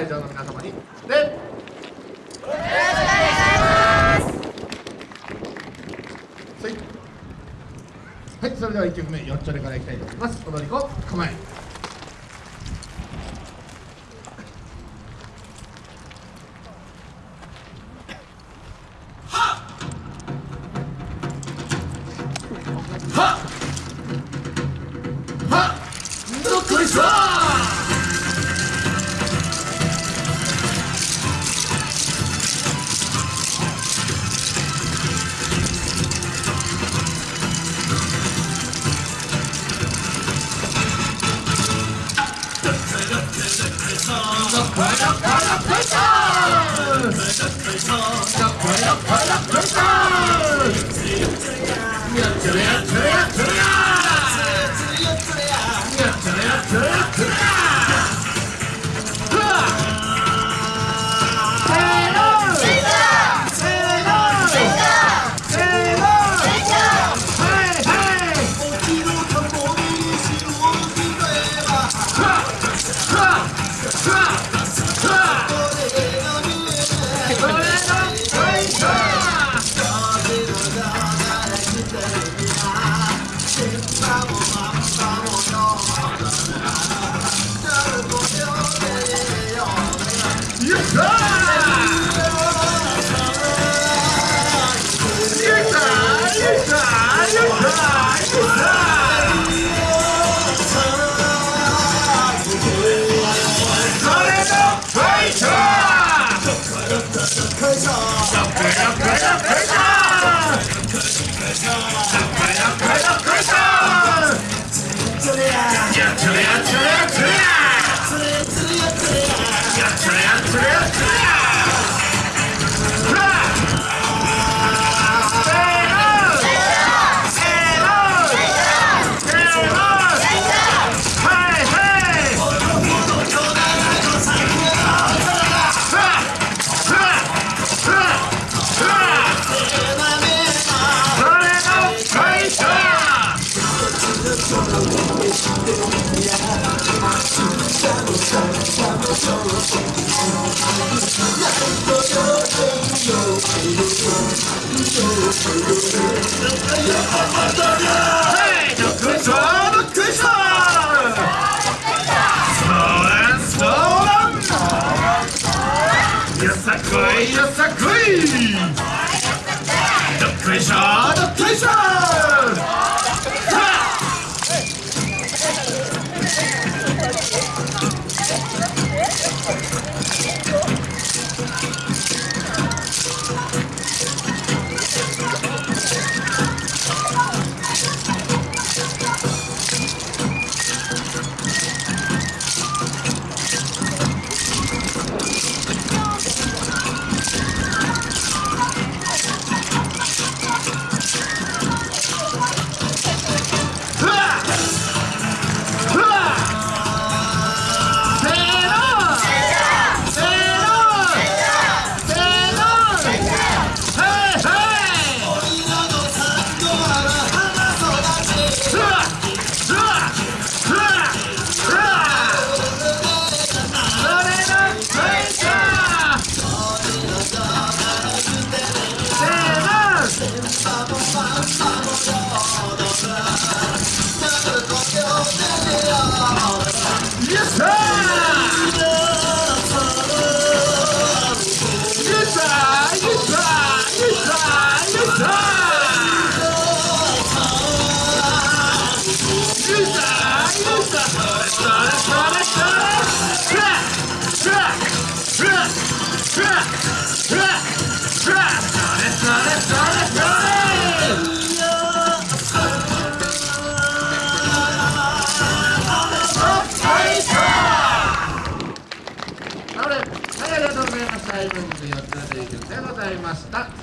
会場の皆様に。ではい。はいそれでは1曲目よっちょれからいきたいと思います。踊り子構え。はっ！はっ！どっこいしょ快唱，快唱，快唱，快，さこいよさこいどっこいしょどっこいしょありがとうございました。